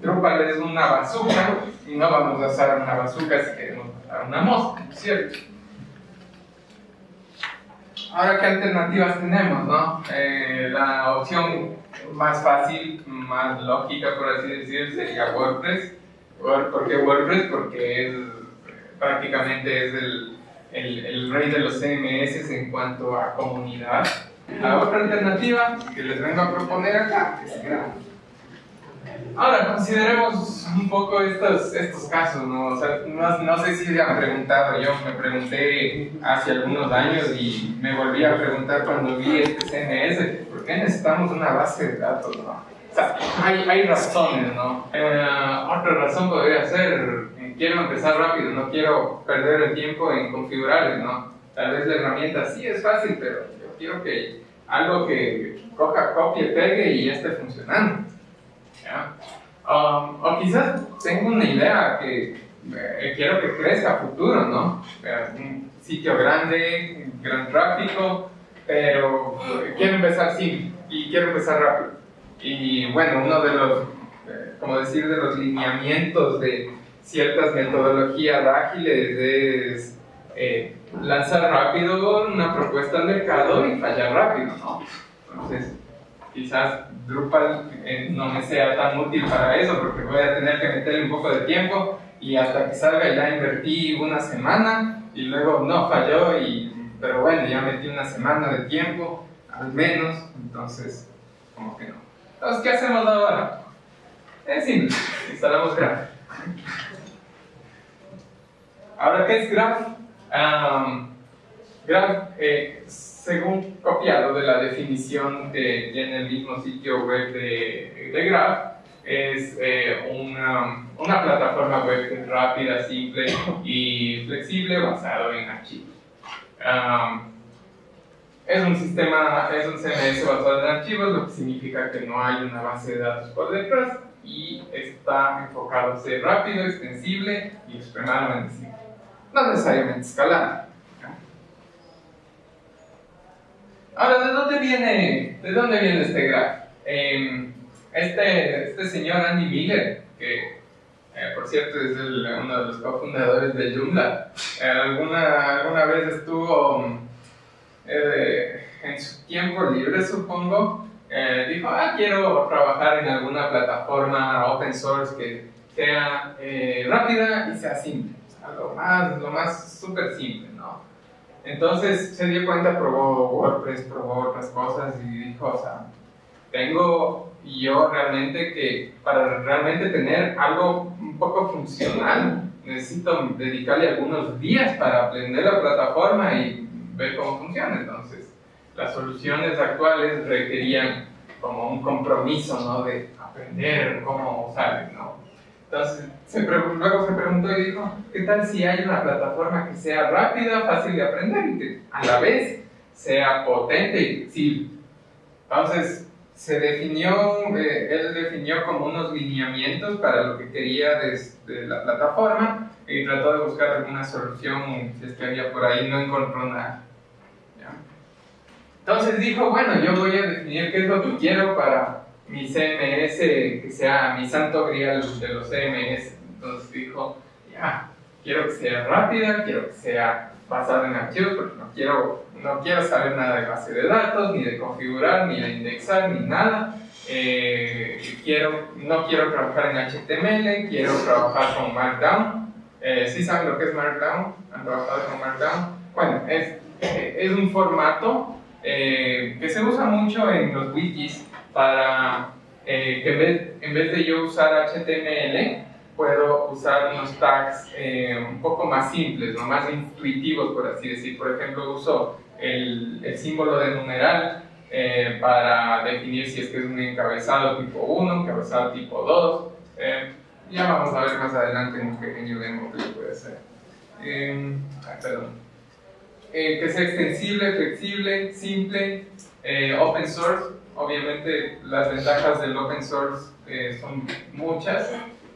Drupal es una bazooka y no vamos a usar una bazooka si queremos matar una mosca, ¿cierto? Ahora, ¿qué alternativas tenemos? No? Eh, la opción más fácil, más lógica, por así decir, sería WordPress. ¿Por qué WordPress? Porque es, prácticamente es el, el, el, rey de los CMS en cuanto a comunidad. La otra alternativa que les vengo a proponer acá es Graph. Ahora, consideremos un poco estos, estos casos, ¿no? O sea, no, no, sé si se han preguntado, yo me pregunté hace algunos años y me volví a preguntar cuando vi este CMS, ¿por qué necesitamos una base de datos, no? O sea, hay, hay razones, ¿no? Eh, otra razón podría ser, quiero empezar rápido, no quiero perder el tiempo en configurar, ¿no? Tal vez la herramienta sí es fácil, pero yo quiero que algo que coja, copie, pegue y ya esté funcionando. Um, o quizás tengo una idea que eh, quiero que crezca a futuro, ¿no? Un sitio grande, gran tráfico, pero quiero empezar sí y quiero empezar rápido. Y bueno, uno de los, eh, como decir, de los lineamientos de ciertas metodologías ágiles es eh, lanzar rápido una propuesta al mercado y fallar rápido, ¿no? Entonces, quizás Drupal eh, no me sea tan útil para eso porque voy a tener que meterle un poco de tiempo y hasta que salga ya invertí una semana y luego no falló y pero bueno ya metí una semana de tiempo al menos entonces como que no entonces ¿qué hacemos ahora? es simple instalamos Graph ahora ¿qué es Graph? Um, Graph eh, según copiado de la definición que tiene el mismo sitio web de, Graph, es eh, una, plataforma web rápida, simple y flexible basado en archivos. es un sistema, es un CMS basado en archivos, lo que significa que no hay una base de datos por detrás y está enfocado a ser rápido, extensible y extremadamente simple. No necesariamente escalable. Ahora, ¿de dónde viene, de dónde viene este graph? Em, este, este señor Andy Miller, que eh, por cierto es uno de los cofundadores de Joomla, eh, alguna, alguna vez estuvo eh, en su tiempo libre, supongo, dijo, ah, quiero trabajar en alguna plataforma open source que sea rápida y sea simple, lo más, lo más súper simple, ¿no? Entonces se dio cuenta, probó WordPress, probó otras cosas y dijo, o sea, tengo yo realmente que, para realmente tener algo un poco funcional, necesito dedicarle algunos días para aprender la plataforma y ver cómo funciona. Entonces, las soluciones actuales requerían como un compromiso, ¿no? De aprender cómo usar, ¿no? Entonces, luego se preguntó y dijo, ¿qué tal si hay una plataforma que sea rápida, fácil de aprender y que a la vez sea potente y flexible? Entonces, se definió, eh, él definió como unos lineamientos para lo que quería desde la plataforma y trató de buscar alguna solución, si es que había por ahí, no encontró nada. Entonces dijo, bueno, yo voy a definir qué es lo que quiero para mi CMS que sea mi santo grial de los CMS. Entonces dijo, ya, quiero que sea rápida, quiero que sea basada en archivos, porque no quiero, no quiero saber nada de base de datos, ni de configurar, ni de indexar, ni nada. Eh, quiero, no quiero trabajar en HTML, quiero trabajar con Markdown. Eh, ¿Sí saben lo que es Markdown? ¿Han trabajado con Markdown? Bueno, es, es un formato eh, que se usa mucho en los wikis para eh, que en vez, en vez, de yo usar HTML, puedo usar unos tags eh, un poco más simples, ¿no? más intuitivos, por así decir. Por ejemplo, uso el, el símbolo de numeral eh, para definir si es que es un encabezado tipo 1, encabezado tipo 2. ya vamos a ver más adelante en un pequeño demo que puede ser. perdón. que sea extensible, flexible, simple, open source obviamente las ventajas del open source eh, son muchas,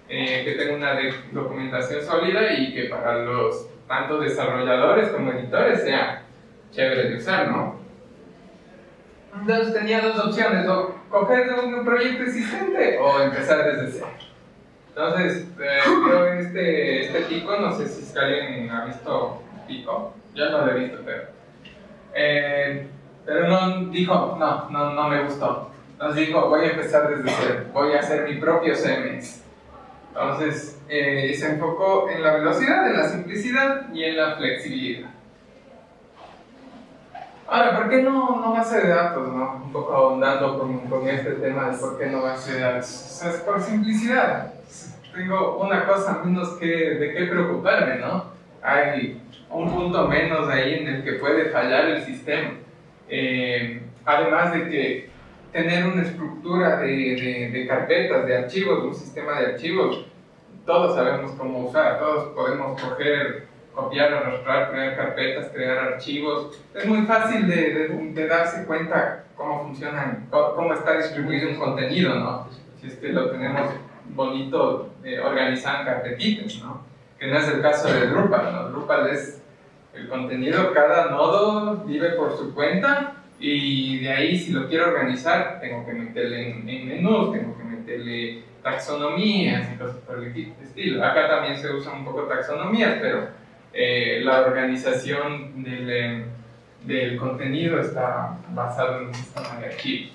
eh, que tenga una documentación sólida y que para los tanto desarrolladores como editores sea chévere de usar, ¿no? Entonces tenía dos opciones, o coger un proyecto existente o empezar desde cero. Entonces, eh, creo este, este Pico, no sé si alguien ha visto Pico, yo no lo he visto, pero... Eh, pero no dijo, no, no, no me gustó. Entonces dijo, voy a empezar desde cero, voy a hacer mi propio CMS. Entonces, eh, se enfocó en la velocidad, en la simplicidad y en la flexibilidad. Ahora, ¿por qué no, no base de datos? No? Un poco ahondando con, con este tema de por qué no base de datos. es por simplicidad. Tengo una cosa menos que de qué preocuparme, ¿no? Hay un punto menos ahí en el que puede fallar el sistema. Eh, además de que tener una estructura de, de, de, carpetas, de archivos, un sistema de archivos, todos sabemos cómo usar, todos podemos coger, copiar, arrastrar, crear carpetas, crear archivos. Es muy fácil de, de darse cuenta cómo funcionan, cómo está distribuido un contenido, ¿no? Si es que lo tenemos bonito eh, organizado en carpetitas, ¿no? Que no es el caso de Drupal, ¿no? Drupal es el contenido, cada nodo vive por su cuenta y de ahí si lo quiero organizar tengo que meterle en, menús, tengo que meterle taxonomías y cosas por el estilo. Acá también se usan un poco taxonomías, pero eh, la organización del, eh, del, contenido está basado en un sistema de archivos.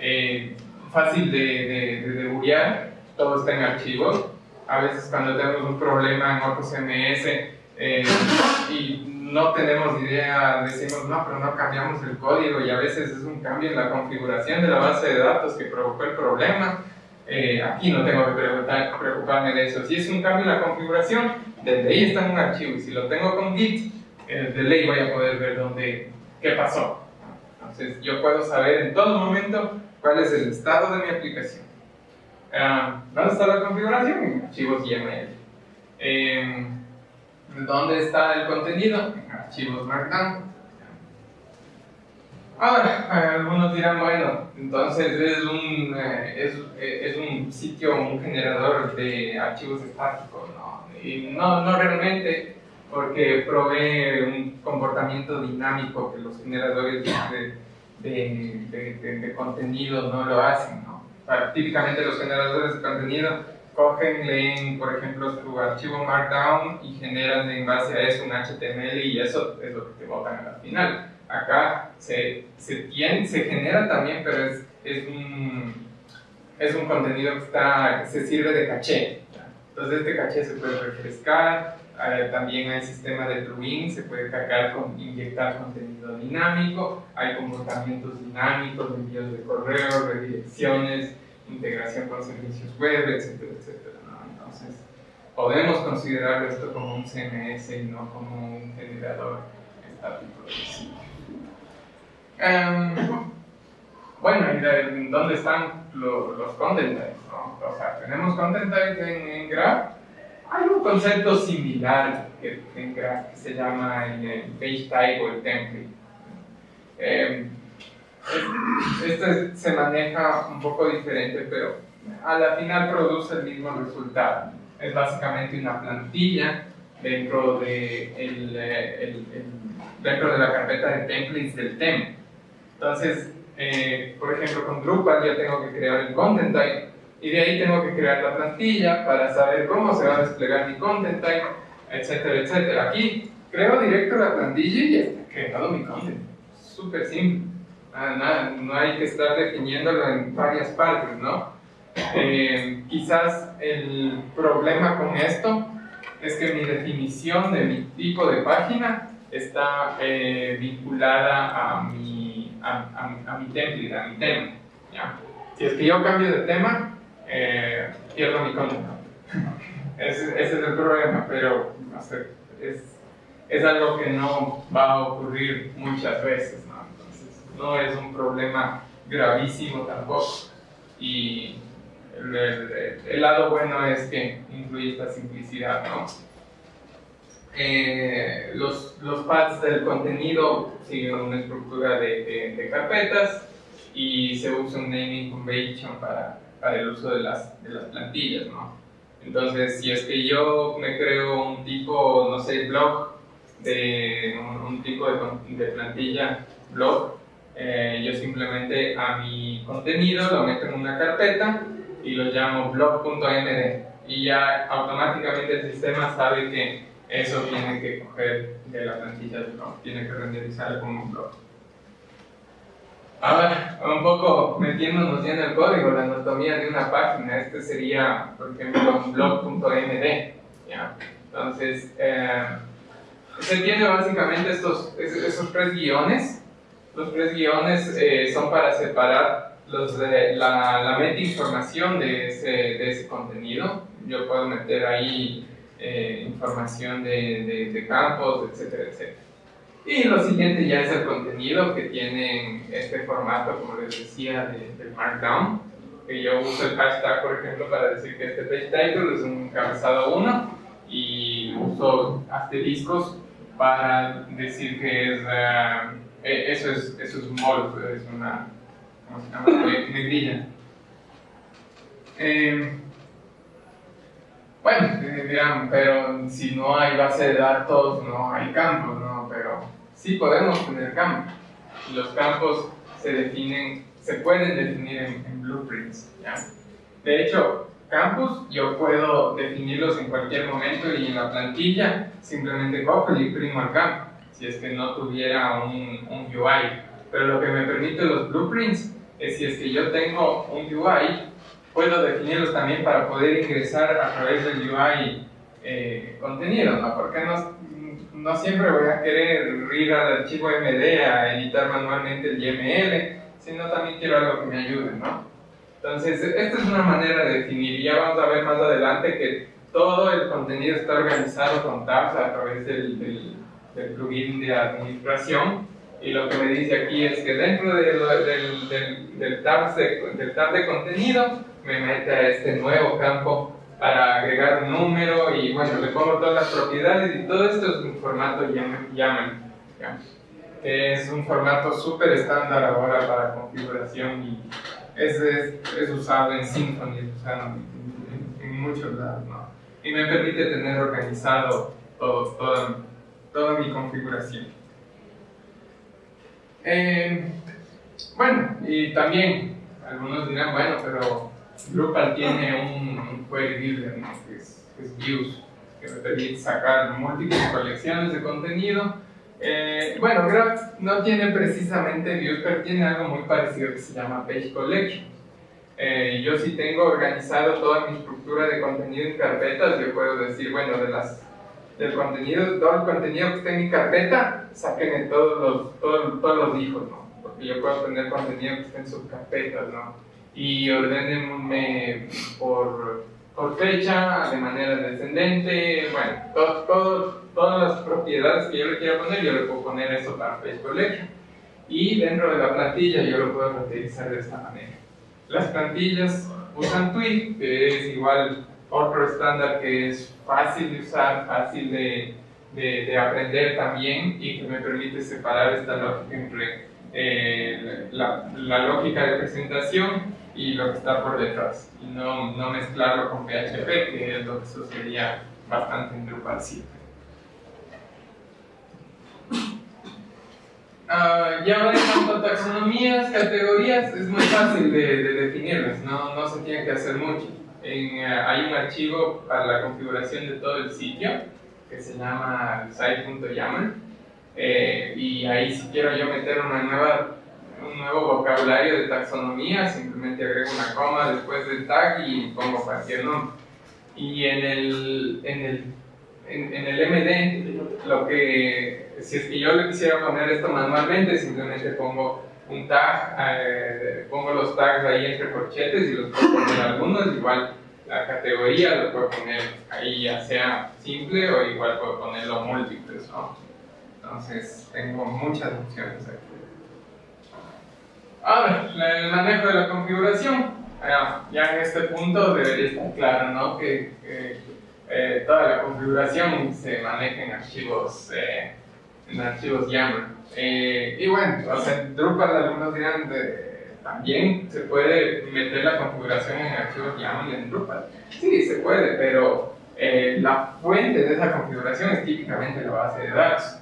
Eh, fácil de, de, de debuguear, todo está en archivos. A veces cuando tenemos un problema en otro CMS y no tenemos idea, decimos, no, pero no cambiamos el código y a veces es un cambio en la configuración de la base de datos que provocó el problema. Eh, aquí no tengo que preocuparme de eso. Si es un cambio en la configuración, desde ahí está en un archivo y si lo tengo con Git, eh, de ley voy a poder ver dónde, qué pasó. Entonces yo puedo saber en todo momento cuál es el estado de mi aplicación. Uh, ¿Dónde está la configuración? Archivos YAML. Eh, ¿Dónde está el contenido? Archivos Markdown. Ahora, algunos dirán, bueno, entonces es un, eh, es, es, un sitio, un generador de archivos estáticos, ¿no? Y no, no realmente, porque provee un comportamiento dinámico que los generadores de, de, de contenido no lo hacen, ¿no? típicamente los generadores de contenido cogen, leen, por ejemplo, su archivo Markdown y generan en base a eso un HTML y eso es lo que te botan al final. Acá se, se, tiene, se genera también, pero es, es, un, es un contenido que, está, se sirve de caché. Entonces este caché se puede refrescar, eh, también hay sistema de plugin, se puede cargar con inyectar contenido dinámico, hay comportamientos dinámicos, envíos de correo, redirecciones, integración con servicios web, etcétera, etcétera. Entonces, podemos considerar esto como un CMS y no como un generador estático de sitio. Um, bueno, ¿y dónde están los, los content types? O sea, tenemos content types en, en, Graph. Hay un concepto similar que, en Graph que se llama el, page type o el template. Eh, este se maneja un poco diferente, pero a la final produce el mismo resultado. Es básicamente una plantilla dentro de, el, el, dentro de la carpeta de templates del tema. Entonces, eh, por ejemplo, con Drupal ya tengo que crear el content type y de ahí tengo que crear la plantilla para saber cómo se va a desplegar mi content type, etcétera, etcétera. Aquí creo directo la plantilla y ya está creado mi content. Súper simple. Ah, nada, no hay que estar definiéndolo en varias partes, ¿no? Eh, quizás el problema con esto es que mi definición de mi tipo de página está eh, vinculada a mi, a, a, mi template, a mi tema. ¿ya? Si es que yo cambio de tema, eh, pierdo mi contenido. ese, ese, es el problema, pero no sé, es, es algo que no va a ocurrir muchas veces no es un problema gravísimo tampoco. Y el, lado bueno es que incluye esta simplicidad, ¿no? Eh, los, los paths del contenido siguen una estructura de, de, carpetas y se usa un naming convention para, para el uso de las, de las plantillas, ¿no? Entonces, si es que yo me creo un tipo, no sé, blog, de un, tipo de, de plantilla blog, eh, yo simplemente a mi contenido lo meto en una carpeta y lo llamo blog.md y ya automáticamente el sistema sabe que eso tiene que coger de la plantilla del blog, tiene que renderizar como un blog. Ahora, un poco metiéndonos ya en el código, la anatomía de una página, este sería, por ejemplo, blog.md. Entonces, eh, se tiene básicamente estos, esos tres guiones. Los tres guiones eh, son para separar los de, la, la meta información de ese, de ese contenido. Yo puedo meter ahí eh, información de, de, campos, etcétera, etcétera. Y lo siguiente ya es el contenido que tiene este formato, como les decía, de, Markdown. Que yo uso el hashtag, por ejemplo, para decir que este page title es un encabezado 1 y uso asteriscos para decir que es, uh, eso es, eso es mol, es una, ¿cómo se llama? Eh, bueno, dirán, pero si no hay base de datos, no hay campos, ¿no? Pero sí podemos tener campos. Los campos se definen, se pueden definir en, blueprints, ¿ya? De hecho, campos yo puedo definirlos en cualquier momento y en la plantilla simplemente cojo y imprimo el campo, si es que no tuviera un, un UI. Pero lo que me permite los blueprints es si es que yo tengo un UI puedo definirlos también para poder ingresar a través del UI eh, contenido, ¿no? Porque no, no, siempre voy a querer ir al archivo MD a editar manualmente el YML, sino también quiero algo que me ayude, ¿no? Entonces, esta es una manera de definir, y ya vamos a ver más adelante que todo el contenido está organizado con tabs a través del, del, del plugin de administración, y lo que me dice aquí es que dentro del, del, del, tab de, del tab de contenido me mete a este nuevo campo para agregar un número y bueno, le pongo todas las propiedades y todo esto es un formato YAML, es un formato súper estándar ahora para configuración y es, es, usado en Symfony, es usado en, muchos lados, ¿no? Y me permite tener organizado todo, toda, toda mi configuración. Eh, bueno, y también algunos dirán, bueno, pero Drupal tiene un, query builder, que, es, views, que me permite sacar múltiples colecciones de contenido. Eh, bueno, Graph no tiene precisamente views, pero tiene algo muy parecido que se llama Page Collection. Eh, yo si tengo organizado toda mi estructura de contenido en carpetas, yo puedo decir, bueno, de las, del contenido, todo el contenido que está en mi carpeta, saquen todos los, todos, todos los hijos, ¿no? Porque yo puedo tener contenido que está en subcarpetas, ¿no? y ordenenme por, por fecha, de manera descendente, bueno, todo, todas las propiedades que yo le quiera poner, yo le puedo poner eso para Page Collection. Y dentro de la plantilla yo lo puedo utilizar de esta manera. Las plantillas usan Twig, que es igual otro estándar que es fácil de usar, fácil de, de, de aprender también y que me permite separar esta lógica entre eh, la, la, lógica de presentación y lo que está por detrás, y no, no mezclarlo con PHP, que es lo que sucedía bastante en Drupal 7. Uh, ya en cuanto a taxonomías, categorías, es muy fácil de, de definirlas, no, no, se tiene que hacer mucho. En, uh, hay un archivo para la configuración de todo el sitio que se llama site.yaml eh, y ahí si quiero yo meter una nueva un nuevo vocabulario de taxonomía, simplemente agrego una coma después del tag y pongo cualquier nombre. Y en el, en el, en, el MD, lo que, si es que yo le quisiera poner esto manualmente, simplemente pongo un tag, eh, pongo los tags ahí entre corchetes y los puedo poner algunos, igual la categoría lo puedo poner ahí ya sea simple o igual puedo ponerlo múltiples, ¿no? Entonces tengo muchas opciones aquí. Ahora, el manejo de la configuración. Ya en este punto debería estar claro ¿no? que, eh, toda la configuración se maneja en archivos, eh, en archivos YAML. Eh, y bueno, o sea, Drupal algunos dirán también se puede meter la configuración en archivos YAML en Drupal. Sí, se puede, pero la fuente de esa configuración es típicamente la base de datos.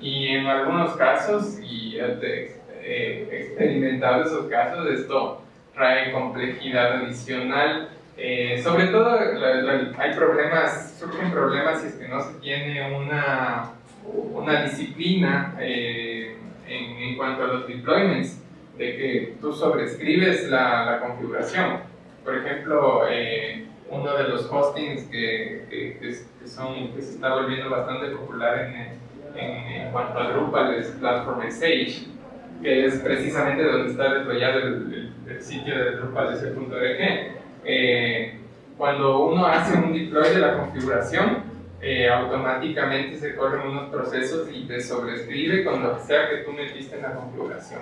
Y en algunos casos, y de eh, experimentado esos casos, esto trae complejidad adicional. Eh, sobre todo hay problemas, surgen problemas si es que no se tiene una, una disciplina eh, en, en, cuanto a los deployments, de que tú sobrescribes la, la configuración. Por ejemplo, eh, uno de los hostings que, que, son, que se está volviendo bastante popular en, en, cuanto a Drupal es Platform Sage, que es precisamente donde está deployado el, el, sitio de Drupal.org. Eh, cuando uno hace un deploy de la configuración, eh, automáticamente se corren unos procesos y te sobrescribe con lo que sea que tú metiste en la configuración.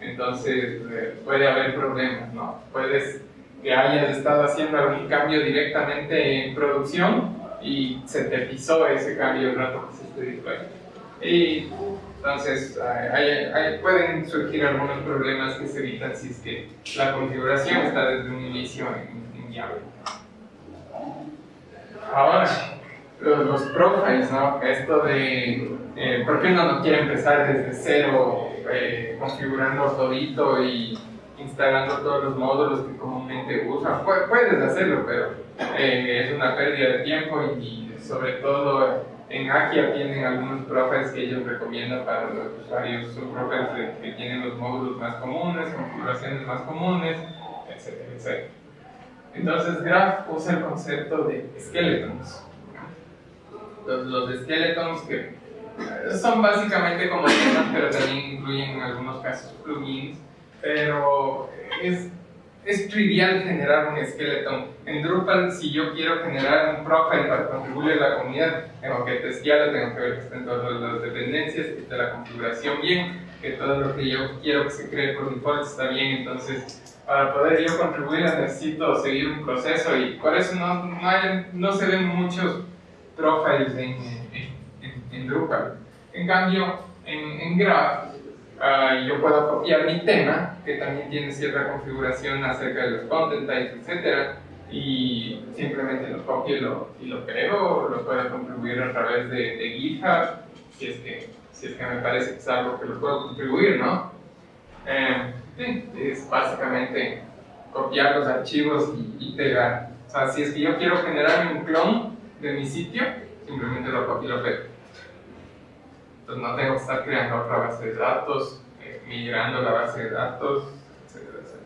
Entonces eh, puede haber problemas, ¿no? Puedes que hayas estado haciendo algún cambio directamente en producción y se te pisó ese cambio rato que esté deploy. Y entonces pueden surgir algunos problemas que se evitan si es que la configuración está desde un inicio en, en. Ahora, los, profiles, ¿no? Esto de eh, por qué uno no quiere empezar desde cero eh, configurando todito y instalando todos los módulos que comúnmente usan. Puedes hacerlo, pero eh, es una pérdida de tiempo y, sobre todo en Akia tienen algunos profiles que ellos recomiendan para los usuarios, son profiles que tienen los módulos más comunes, configuraciones más comunes, etcétera, etcétera. Entonces Graph usa el concepto de skeletons. Los, los skeletons que eh, son básicamente como temas, pero también incluyen en algunos casos plugins pero es, es trivial generar un esqueleto. En Drupal, si yo quiero generar un profile para contribuir a la comunidad, tengo que testearlo, tengo que ver que estén todas las dependencias, que esté la configuración bien, que todo lo que yo quiero que se cree por default está bien. Entonces, para poder yo contribuir necesito seguir un proceso y por eso no, no, no se ven muchos profiles en, en, en, Drupal. En cambio, en, Graph, Uh, yo puedo copiar mi tema, que también tiene cierta configuración acerca de los content types, etc. Y simplemente lo copio y lo, y lo creo, lo puedo contribuir a través de, de, GitHub, si es, que, si es que me parece que es algo que lo puedo contribuir, ¿no? Eh, es básicamente copiar los archivos y, y, pegar. O sea, si es que yo quiero generar un clon de mi sitio, simplemente lo copio y lo pego. Entonces no tengo que estar creando otra base de datos, eh, migrando la base de datos, etcétera, etcétera.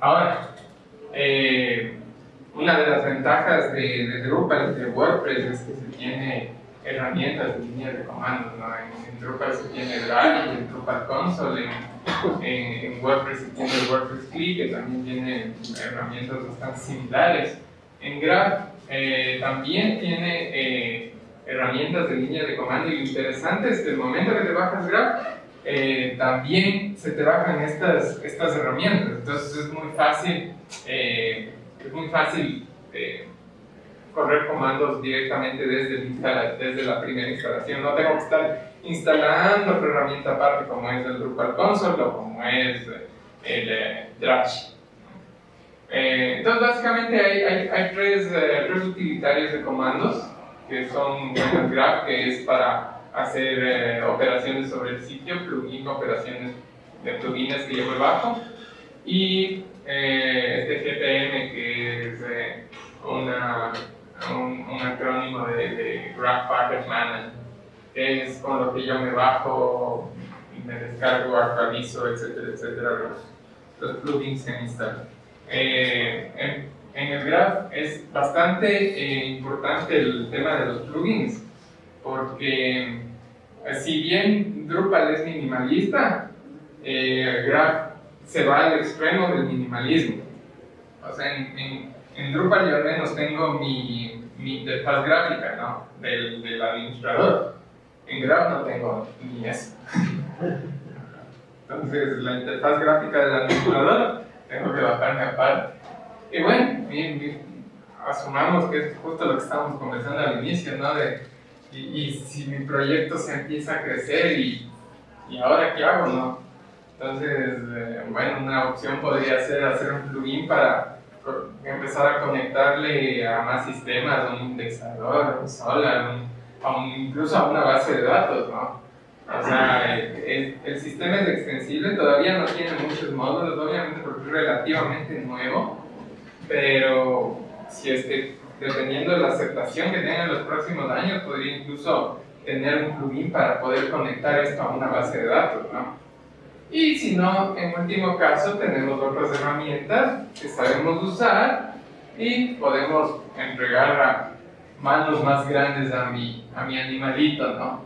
Ahora, eh, una de las ventajas de, de, Drupal y de WordPress es que se tiene herramientas de línea de comandos. ¿no? En, Drupal se tiene Drive, en Drupal Console, en, en, WordPress se tiene WordPress CLI, que también tiene herramientas bastante similares. En Graph eh, también tiene herramientas de línea de comando y lo el momento que te bajas Graph, eh, también se te bajan estas, estas herramientas. Entonces es muy fácil, eh, es muy fácil eh, correr comandos directamente desde, desde la primera instalación. No tengo que estar instalando otra herramienta aparte como es el Drupal Console o como es el Drash. Entonces básicamente hay, hay, hay tres, tres utilitarios de comandos que son Graph, que es para hacer eh, operaciones sobre el sitio, plugin, operaciones de plugins que yo me bajo, y eh, este GPM, que es eh, una, un, un, acrónimo de, de, Graph Package Manager, que es con lo que yo me bajo, me descargo, actualizo, etcétera, etcétera, los, los plugins se instalan. En, en el Graph es bastante eh, importante el tema de los plugins, porque eh, si bien Drupal es minimalista, eh, Graph se va al extremo del minimalismo. O sea, en, Drupal yo al menos tengo mi, mi interfaz gráfica ¿no? del, del administrador. En Graph no tengo ni eso. Entonces, la interfaz gráfica del administrador tengo que bajarme aparte. Y bueno, asumamos que es justo lo que estábamos conversando al inicio, ¿no? De, y, si mi proyecto se empieza a crecer y, y ahora qué hago, ¿no? Entonces, eh, bueno, una opción podría ser hacer un plugin para empezar a conectarle a más sistemas, a un indexador, a un Solar, incluso a una base de datos, ¿no? O sea, el, el, sistema es extensible, todavía no tiene muchos módulos, obviamente porque es relativamente nuevo, pero si es que dependiendo de la aceptación que tenga en los próximos años, podría incluso tener un plugin para poder conectar esto a una base de datos, ¿no? Y si no, en último caso, tenemos otras herramientas que sabemos usar y podemos entregar a manos más grandes a mi, a mi animalito, ¿no?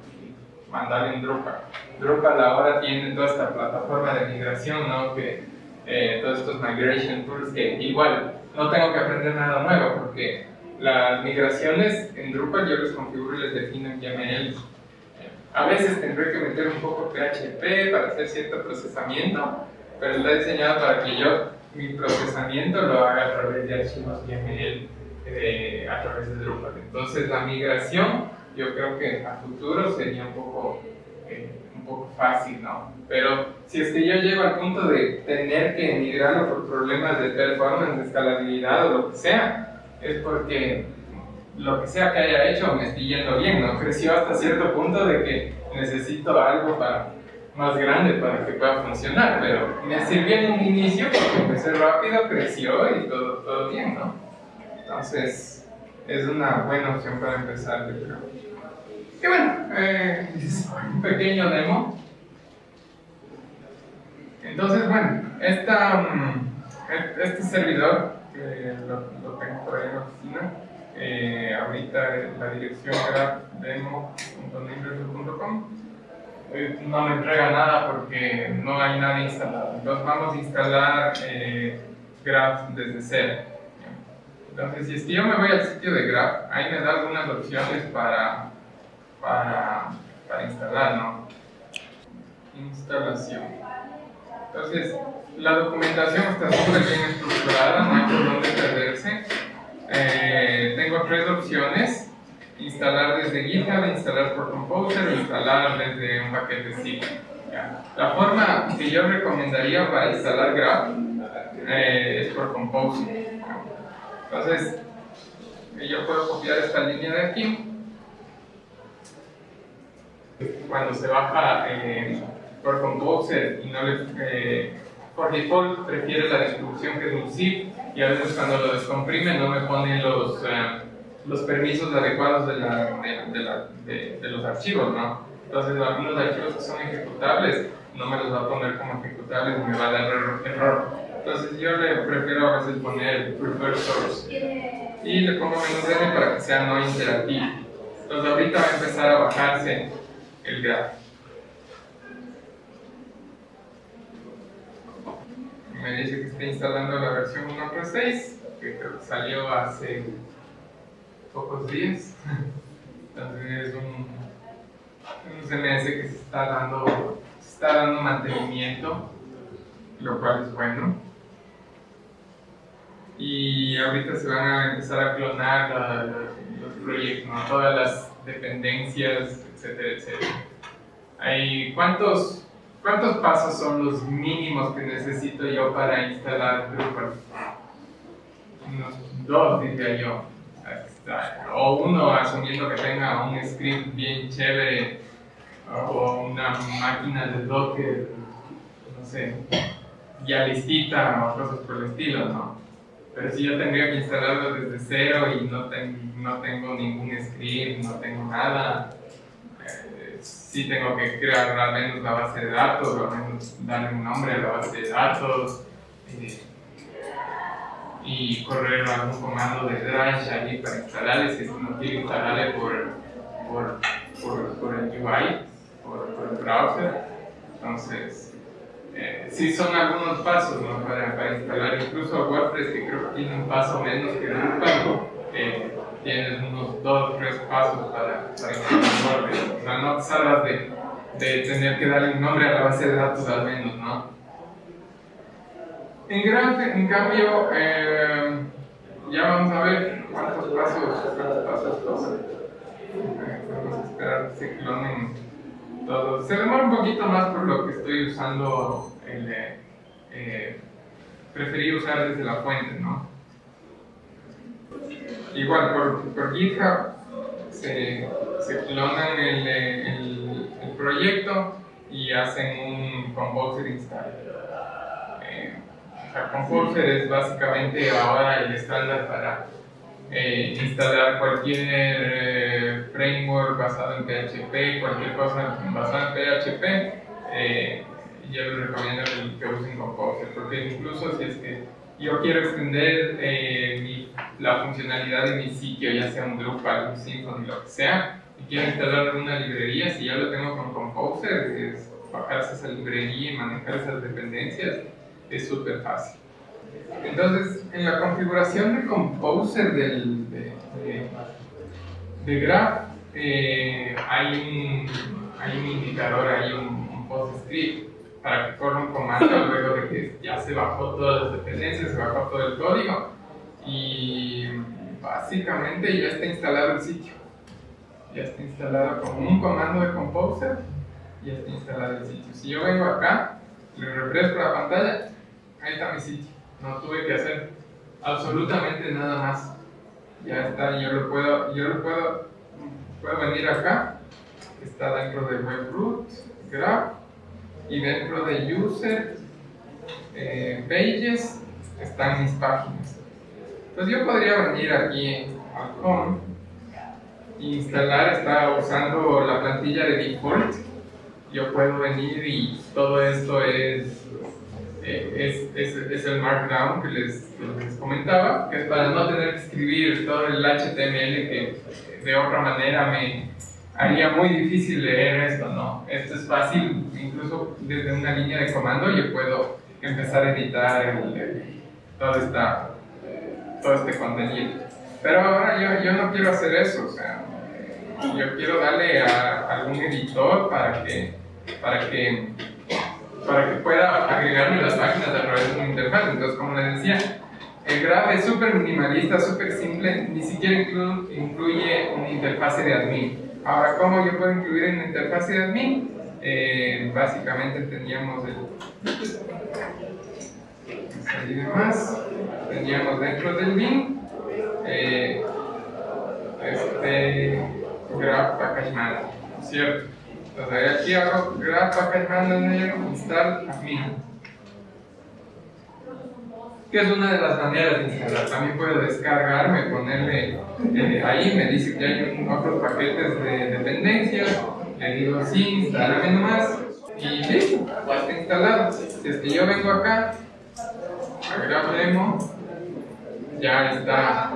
Mandar en Drupal. Drupal ahora tiene toda esta plataforma de migración, ¿no? Que, eh, todos estos migration tools que igual no tengo que aprender nada nuevo porque las migraciones en Drupal yo les configuro y les defino en YAML. A veces tendré que meter un poco PHP para hacer cierto procesamiento, pero está diseñado para que yo mi procesamiento lo haga a través de archivos YAML eh, a través de Drupal. Entonces la migración yo creo que a futuro sería un poco, eh, un poco fácil, ¿no? Pero si es que yo llego al punto de tener que migrarlo por problemas de performance, de escalabilidad o lo que sea, es porque lo que sea que haya hecho me estoy yendo bien, ¿no? Creció hasta cierto punto de que necesito algo para, más grande para que pueda funcionar, pero me sirvió en un inicio porque empecé rápido, creció y todo, todo bien, ¿no? Entonces, es una buena opción para empezar, yo creo. Y bueno, eh, un pequeño demo. Entonces, bueno, mm, este servidor, que lo, tengo por ahí en la oficina, eh, ahorita la dirección era eh, no me entrega nada porque no hay nada instalado. Entonces vamos a instalar eh, Graph desde cero. Entonces, si es que yo me voy al sitio de Graph, ahí me da algunas opciones para para, para instalar, ¿no? Instalación. Entonces, la documentación está súper bien estructurada, no hay por dónde perderse. Eh, tengo tres opciones, instalar desde GitHub, instalar por Composer o instalar desde un paquete zip. La forma que yo recomendaría para instalar Graph eh, es por Composer. Entonces, yo puedo copiar esta línea de aquí cuando se baja eh, por Composer y no le, eh, por default prefiere la distribución que es un zip y a veces cuando lo descomprime no me pone los, eh, los permisos adecuados de, la, de, la, de, los archivos, ¿no? Entonces algunos archivos que son ejecutables no me los va a poner como ejecutables y me va a dar error. Entonces yo le prefiero a veces poner prefer source y le pongo menos n para que sea no interactivo. Entonces ahorita va a empezar a bajarse el graph. Me dice que está instalando la versión 1.6, que salió hace pocos días. Entonces es un, un CMS que se está dando, se está dando mantenimiento, lo cual es bueno. Y ahorita se van a empezar a clonar los, proyectos, todas las dependencias etcétera, etcétera. ¿cuántos, ¿Cuántos pasos son los mínimos que necesito yo para instalar Drupal? Unos dos, diría yo. O uno, asumiendo que tenga un script bien chévere o una máquina de Docker, no sé, ya listita o cosas por el estilo, ¿no? Pero si yo tendría que instalarlo desde cero y no, no tengo ningún script, no tengo nada, sí tengo que crear al menos la base de datos, al menos darle un nombre a la base de datos eh, y correr algún comando de Dash ahí para instalarle, si no quiero instalarle por, por, por, por el UI, por, por, el browser. Entonces, eh, sí son algunos pasos ¿no? para, para, instalar incluso WordPress que creo que tiene un paso menos que Drupal. Eh, tienes unos dos tres pasos para, para instalar WordPress. O sea, no te salgas de, de, tener que darle un nombre a la base de datos al menos, ¿no? En Graph, en cambio, eh, ya vamos a ver cuántos pasos, cuántos pasos. Eh, vamos a esperar que se clonen todos. Se demora un poquito más por lo que estoy usando el... Eh, preferí usar desde la fuente, ¿no? Igual por, por GitHub se, se clonan el, el, proyecto y hacen un Composer install. Eh, Composer es básicamente ahora el estándar para eh, instalar cualquier eh, framework basado en PHP, cualquier cosa basada en PHP. Yo les recomiendo que usen Composer, porque incluso si es que yo quiero extender la funcionalidad de mi sitio, ya sea un Drupal, un Symfony, lo que sea, y quiero instalar una librería, si ya lo tengo con Composer, es bajarse esa librería y manejar esas dependencias, es súper fácil. Entonces, en la configuración de Composer del, de, Graph, eh, hay, un, hay un indicador, hay un, un PostScript para que corra un comando luego de que ya se bajó todas las dependencias, se bajó todo el código y básicamente ya está instalado el sitio. Ya está instalado con un comando de Composer, ya está instalado el sitio. Si yo vengo acá, le refresco la pantalla, ahí está mi sitio no tuve que hacer absolutamente nada más. Ya está, yo lo puedo, yo lo puedo, puedo venir acá, está dentro de WebRoot, Graph, y dentro de User, eh, Pages, están mis páginas. Entonces yo podría venir aquí al Home e instalar, está usando la plantilla de default. Yo puedo venir y todo esto es eh, es, es, el Markdown que les, les, comentaba, que es para no tener que escribir todo el HTML que de otra manera me haría muy difícil leer esto, ¿no? Esto es fácil, incluso desde una línea de comando yo puedo empezar a editar todo, esta, todo este contenido. Pero ahora yo, yo no quiero hacer eso, o sea, yo quiero darle a algún editor para que, para que para que pueda agregarme las páginas a través de una interfaz. Entonces, como les decía, el Graph es súper minimalista, súper simple, ni siquiera incluye una interfase de admin. Ahora, ¿cómo yo puedo incluir en una interfase de admin? Eh, básicamente teníamos el... más. Teníamos dentro del bin eh, este Graph Package Manager, ¿cierto? Entonces aquí hago grab package manager install admin. Que es una de las maneras de instalar. También puedo descargarme, ponerle eh, ahí, me dice que hay otros paquetes de dependencias. Le digo sí, instálame nomás. Y listo, ya está instalado. Si es que yo vengo acá, a grab demo, ya está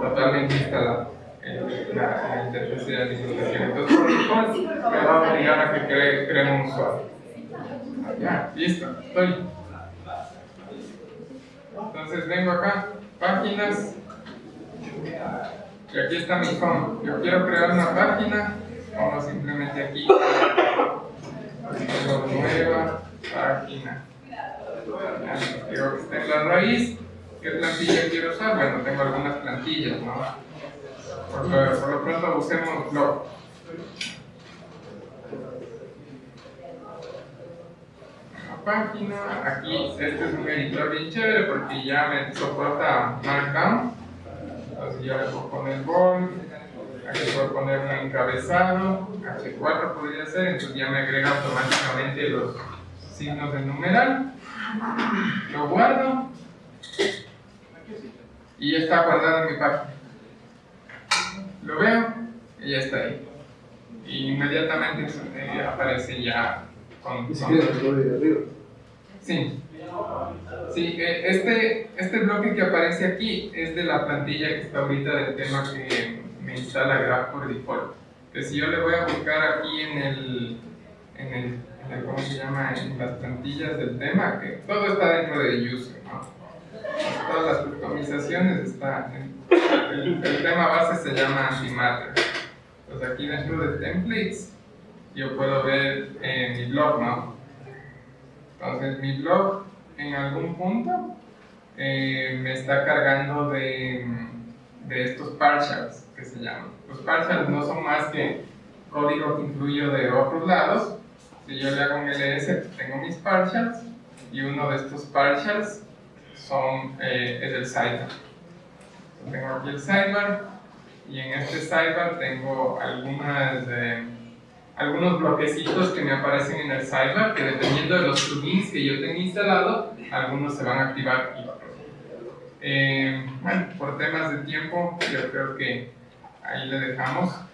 totalmente instalado la, interfaz de administración. Entonces, por default, me va a obligar a que cree, cree un usuario. Ya, listo, estoy. Entonces vengo acá, páginas, y aquí está mi home. Yo quiero crear una página, pongo simplemente aquí, nueva página. Está en la raíz, ¿qué plantilla quiero usar? Bueno, tengo algunas plantillas, ¿no? Por lo, pronto busquemos blog. La página, aquí este es un editor bien chévere porque ya me soporta Markdown. Entonces ya le puedo poner bold, aquí puedo poner un encabezado, H4 podría ser, entonces ya me agrega automáticamente los signos del numeral. Lo guardo y ya está guardado en mi página lo veo y ya está ahí. Y inmediatamente eh, aparece ya con... con... Sí. Sí, eh, este, este bloque que aparece aquí es de la plantilla que está ahorita del tema que me instala Graph por default. Que si yo le voy a buscar aquí en el, en el, ¿cómo se llama? En las plantillas del tema, que todo está dentro de user, ¿no? Todas las customizaciones están en el, tema base se llama antimatter. Entonces aquí dentro de templates yo puedo ver eh, mi blog, ¿no? Entonces mi blog en algún punto eh, me está cargando de, de estos partials que se llaman. Los partials no son más que código que incluyo de otros lados. Si yo le hago un ls, tengo mis partials y uno de estos partials son, eh, es el sidebar tengo aquí el sidebar y en este sidebar tengo algunas, eh, algunos bloquecitos que me aparecen en el sidebar, que dependiendo de los plugins que yo tenga instalado, algunos se van a activar y otros eh, bueno, por temas de tiempo, yo creo que ahí le dejamos.